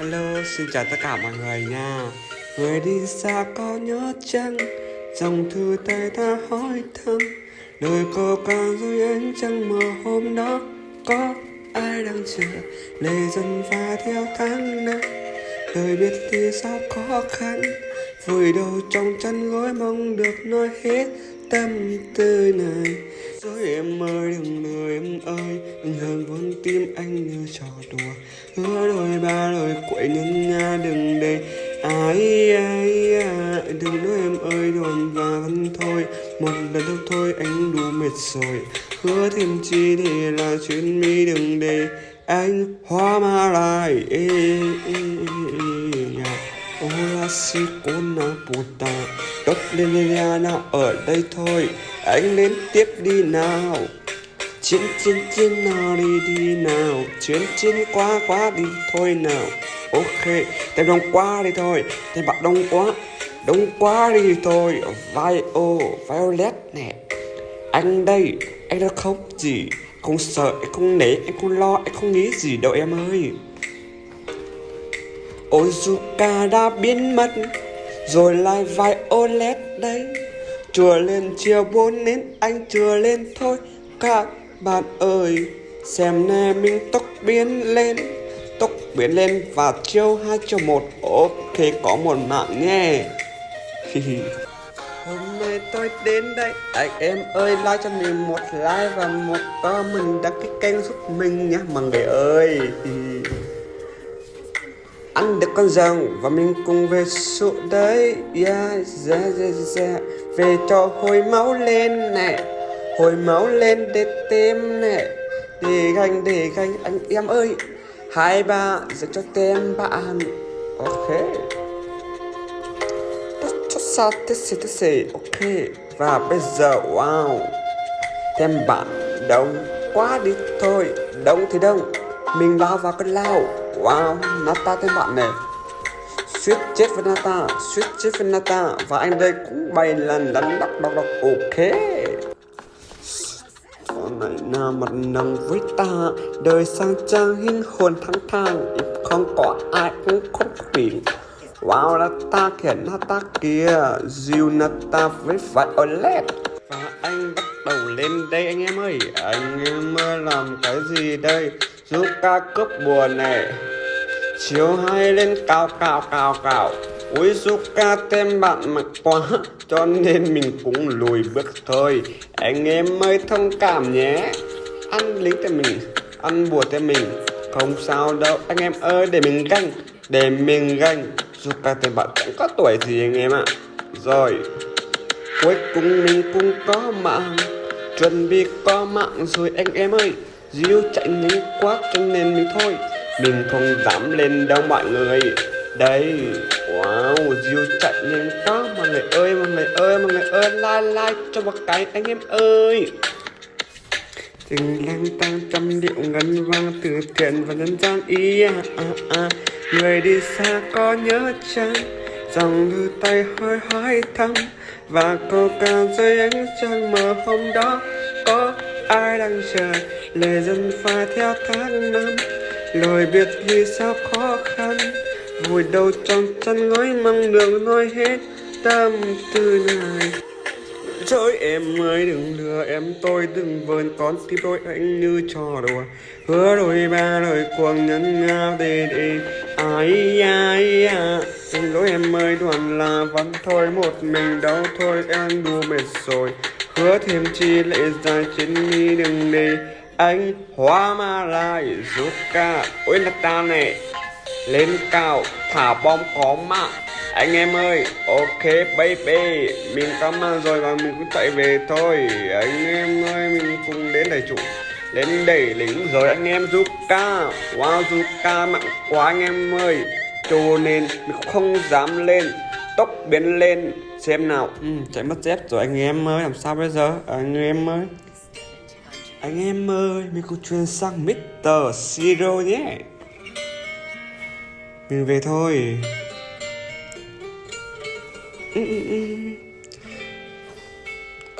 Hello, xin chào tất cả mọi người nha. Người đi xa có nhớ chăng? Dòng thư tay ta hỏi thăm. Đời cô càng rồi anh chẳng mơ hôm đó Có ai đang chờ? Lệ dần pha theo tháng năm. Đời biết thì sao khó khăn? Vùi đầu trong chăn gối mong được nói hết tâm tư này Rồi em ơi đừng lừa em ơi Đừng hờn con tim anh như trò đùa Hứa đôi ba lời quậy nhân nha đừng để ai ai à. Đừng nói em ơi đồn và vẫn thôi Một lần đâu thôi anh đủ mệt rồi Hứa thêm chi thì là chuyện mi đừng để anh hoa ma lại ê, ê, ê, ê, yeah. Hola si na puta Tốt lên lên nào ở đây thôi. Anh lên tiếp đi nào. Chiến chiến chiến, nào đi đi nào. Chiến chiến quá quá đi thôi nào. Ok Thêm đông quá đi thôi. Thêm bạn đông quá. Đông quá đi thôi. Vai ô, Violet nè. Anh đây, Anh đã không gì? Không sợ, Anh không nể, Anh không lo, Anh không nghĩ gì đâu em ơi. Ozuka đã biến mất. Rồi lại vài OLED đấy. Chùa lên chiều bốn nến, anh chùa lên thôi. Các bạn ơi Xem nè mình tóc biến lên. Tóc biến lên và chiều 2 chiều 1 Ok có một mạng nhé. Hôm nay tôi đến đây. Anh em ơi like cho mình một like và một comment đăng ký kênh giúp mình nhé mọi người ơi. được con rồng và mình cùng về số đấy yeah, yeah, yeah, yeah. về cho hồi máu lên nè hồi máu lên để tem nè để ganh để ganh anh em ơi. Hai ba giờ cho tem bạn. Ok. Cho sao thế gì thế gì ok. Và bây giờ wow. Tem bạn đông quá đi thôi. Đông thì đông mình lao vào con lao. Wow, Nata tên bạn này. Suýt chết với Nata Suýt chết với Nata. Và anh đây cũng bay lần đánh đắp đọc đọc Ok. Con này nào mặt nắng với ta. Đời sang trang hình hồn thăng thang. Không có ai cũng không bị. Wow, Nata kìa, Nata kìa. Diêu Nata với Violet Và anh bắt đầu lên đây anh em ơi. Anh em làm cái gì đây? Giúp ca cướp buồn này. Chiều hai lên cao cao cao cao. Ui Zuka tem bạn mặc quá, Cho nên mình cũng lùi bước thôi. Anh em ơi, thông cảm nhé. Ăn lính cho mình, Ăn bùa cho mình. Không sao đâu, anh em ơi, để mình ganh, Để mình ganh. Zuka tem bạn chẳng có tuổi gì anh em ạ? Rồi, Cuối cùng mình cũng có mạng. Chuẩn bị có mạng rồi anh em ơi. Diêu chạy nhanh quá cho nên mình thôi mình không dám lên đâu mọi người. Đây Wow Diêu chạy lên đó. Mọi người ơi mọi người ơi mọi người ơi Like like cho một cái anh em ơi. Tình lang tăng trăm điệu ngân vang từ thiện và nhân gian ý à, à, à. Người đi xa có nhớ chăng? Dòng đưa tay hơi hỏi thăm Và câu ca rơi ánh trăng mờ hôm đó Có ai đang chờ? Lời dân pha theo tháng năm lời biệt ly sao khó khăn? Vùi đầu trong chăn gói mong đường nói hết tâm tư này. Trời, em ơi, đừng lừa, em tôi đừng vờn con tim tôi anh như trò đùa. Hứa đôi ba lời cuồng nhân ngao đề đề Ai ai à Xin lỗi em ơi, đoàn là vẫn thôi, một mình đau thôi, em đùa mệt rồi. Hứa thêm chi lệ dài trên mi đừng đi anh hoa ma lai rút ca ôi là ta này lên cao thả bom có mạng. Anh em ơi ok baby mình cảm ơn rồi và mình cũng chạy về thôi. Anh em ơi mình cùng đến đầy chủ lên đẩy lính rồi anh em giúp ca wow giúp ca mạnh quá anh em ơi. Cho nên mình không dám lên tốc biến lên xem nào. Ừ, chạy mất dép rồi anh em ơi làm sao bây giờ? Anh em ơi anh em ơi, mình cùng chuyển sang Mr. Zero nhé. Mình về thôi. Ừ, ừ, ừ.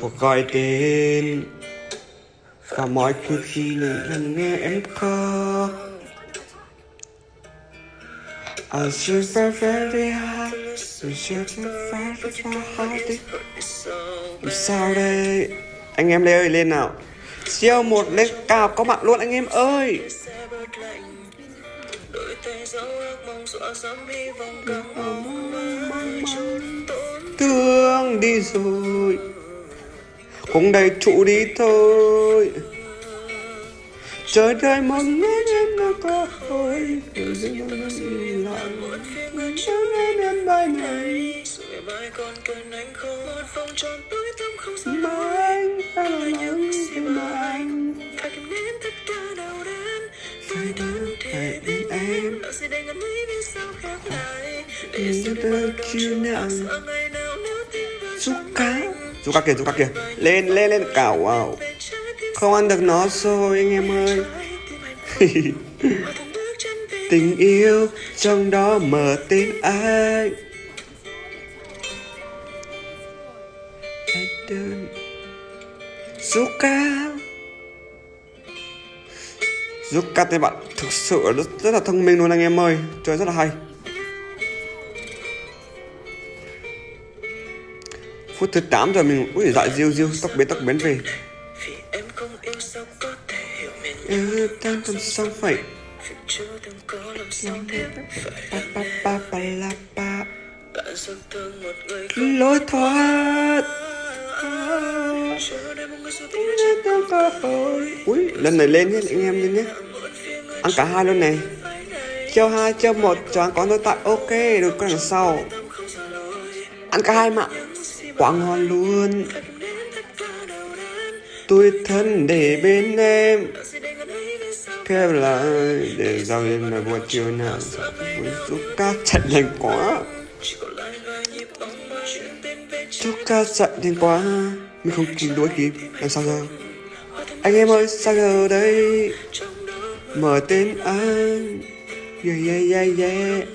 Cuộc gọi tên. Và mọi khi khi lần nghe em có I should be very hard You should be very hard sao đây? Anh em Lê ơi lên nào. Siêu một lên cao có mặt luôn anh em ơi. Thương đi rồi. Cũng đầy trụ đi thôi. Trời đời mong ngóng em đã có hồi Rồi dưng nó im lặng Cho em bài này. Mai còn cần anh không một vòng tròn tối tâm không sao Mà anh ta là những Giúp cá. Giúp cá kìa, giúp cá kìa Lên, lên, lên cảo wow Không ăn được nó rồi anh em ơi. Tình yêu trong đó mở tên anh Anh giúp Zuka Zuka bạn thực sự rất, rất là thông minh luôn anh em ơi. Chơi rất là hay. Phút thứ 8 rồi mình Ui dại diêu diêu tóc biến tóc biến về. Vì yêu tan trong sao phải. Lối thoát. Ui, lần này lên nhé, anh em lên nhé. Ăn cả hai luôn này phải hai, chiêu một, cho ăn có tôi tại. Ok, được con đằng sau. Ăn cả hai mà. Quá ngon luôn. Tôi thân để bên em. Lỡ là để Khép lại để giao lên là buổi chiều nào Giúp ca chạy nhanh quá. Chúc ca chạy nhanh quá. Mình không kịp đuổi kịp. Làm sao giờ? Anh em ơi sao giờ đây? Mở tên anh. Yeah yeah yeah yeah.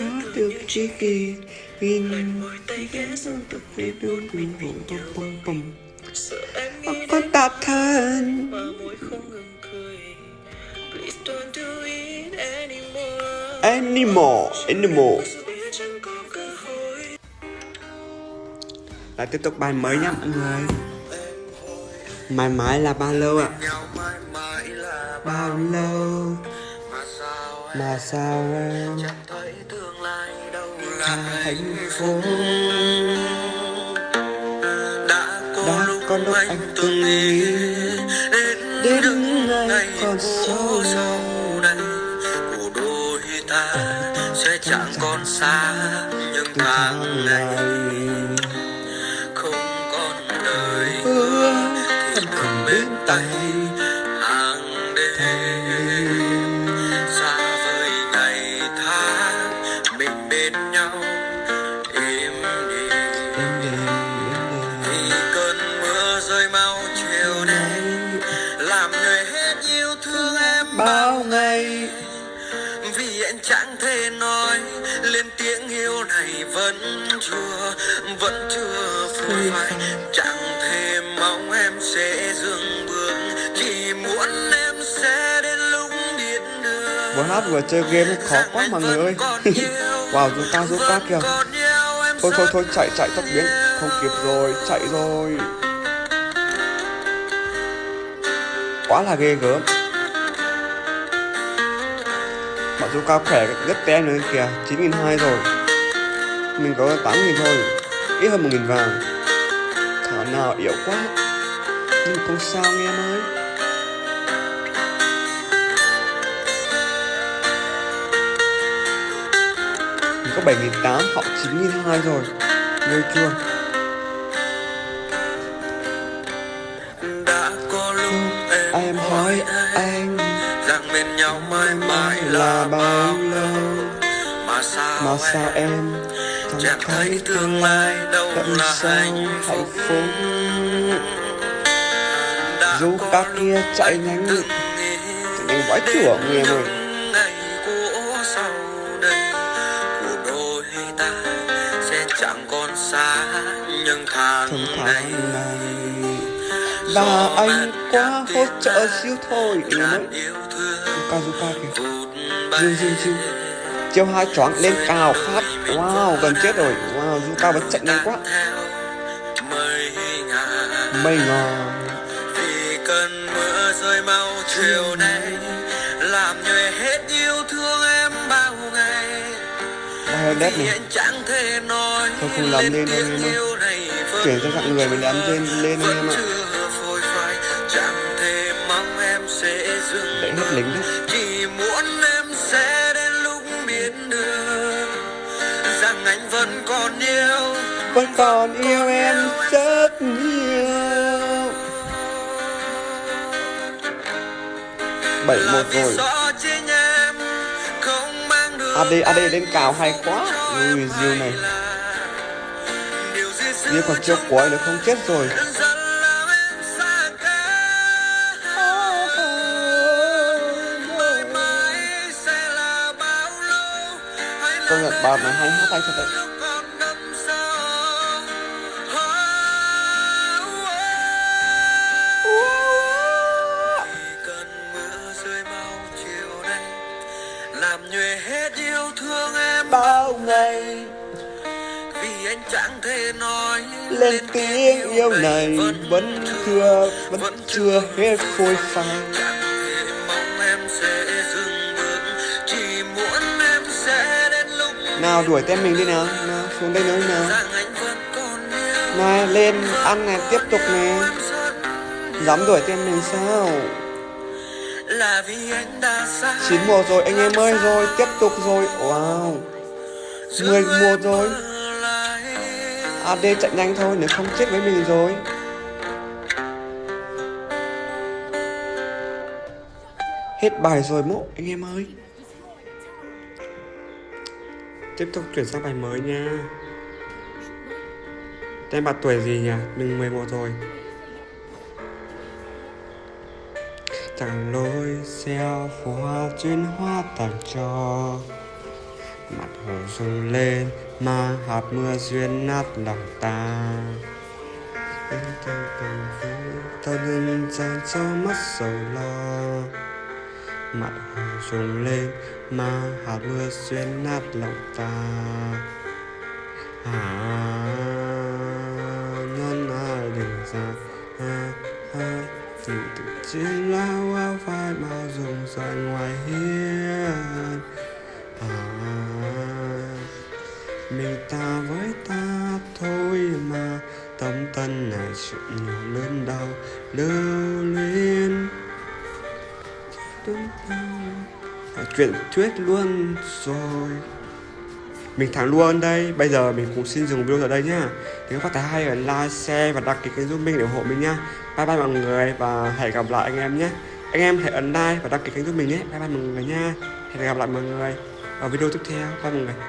Có được chi kỳ In môi tay ghé xuống Tập về đường mình bum bum bum bum Ông thân anymore Animal Animal. Lại tiếp tục bài mới nha mọi người. Mãi mãi là bao lâu ạ. à. Bao lâu? Mà sao em chẳng thấy tương lai đâu là Hạnh phúc? đã có Đã lúc có lúc anh anh từng nghĩ đến những ngày còn phố sau đây của đôi ta sẽ chẳng còn xa nhưng tháng ngày. không còn đời Hứa còn bên bên tay thể nói lên tiếng yêu này vẫn chưa vẫn chưa phai. chẳng thể mong em sẽ dừng bước chỉ muốn em sẽ đến lúc biết được Vừa hát vừa chơi game khó quá mọi người ơi. Wow chúng ta giúp các kìa. Thôi thôi thôi chạy chạy tốc biến. Không kịp rồi chạy rồi. Quá là ghê gớm chú cao khỏe rất tem nữa kìa 9.200 rồi. Mình có 8.000 thôi, Ít hơn 1.000 vàng. Thảo nào yếu quá, Nhưng không sao nghe em ơi. Mình có 7.800 họ 9.200 rồi. Nơi chưa? Mà sao em? Chẳng thấy tương lai đâu là hạnh phúc. Dù các lúc kia chạy anh nhanh nghĩ Nhanh vãi chưởng nghe em ơi những ngày của sau đây của đôi ta sẽ chẳng còn xa nhưng tháng Thằng này. tháng này Và anh quá hỗ trợ siêu thôi ơi ngàn yêu thương Kazuka kìa. bay. diêu diêu chiêu hai choáng lên cao phát. Wow gần chết rồi. Wow du cao vẫn chạy nhanh quá. Mây ngò vì cơn mưa rơi mau chiều nay làm nhòe hết yêu thương em bao ngày. Vì này. anh chẳng thể nói Thôi không làm lên tiếng em ơi. Chuyển sang dạng người mình làm trên lên vẫn em ạ. chưa phôi phai. Chẳng thể mong em sẽ dừng Đẩy hết lính đấy Vẫn còn yêu em rất nhiều. Bảy một rồi. được AD AD lên cao hay quá. Ui diêu này. Diêu còn trong cuối nữa không? Chết rồi. Công nhận bà này hay hát hay thật đấy làm nhòe hết yêu thương em Bao ngày. Vì anh chẳng thể nói lên tiếng yêu này vẫn chưa vẫn chưa hết phôi phai nào đuổi tên mình đi nào. Nào xuống đây nữa nào. vẫn này lên ăn này tiếp tục rất dám đuổi tên mình sao là vì anh đã xa chín mùa rồi anh em ơi rồi tiếp tục rồi. Wow. Mười mùa rồi. AD chạy nhanh thôi nếu không chết với mình rồi. Hết bài rồi mộ anh em ơi. Tiếp tục chuyển sang bài mới nha. Tên bạn tuổi gì nhỉ? Mình 11 rồi chẳng lối xeo hoa chuyên hoa tặng cho mặt hồ rung lên mà hạt mưa duyên nát lòng ta. Em theo cầm vui ta đừng dành cho mắt sầu lo. Mặt hồ rung lên mà hạt mưa duyên nát lòng ta. À non ai đừng ra từ từ tự chiến lao áo vai bao dùng dài ngoài hiên. À mình ta với ta thôi mà tâm tân này chuyện nhỏ lớn đau lưu luyến. Đúng chuyện thuyết luôn rồi mình thắng luôn đây. Bây giờ mình cũng xin dừng video ở đây nhá. Nếu các bạn thấy hay là like, share và đăng ký kênh giúp mình để ủng hộ mình nhá. Bye bye mọi người và hẹn gặp lại anh em nhé. Anh em hãy ấn like và đăng ký kênh giúp mình nhé. Bye bye mọi người nha. Hẹn gặp lại mọi người ở video tiếp theo. Bye mọi người.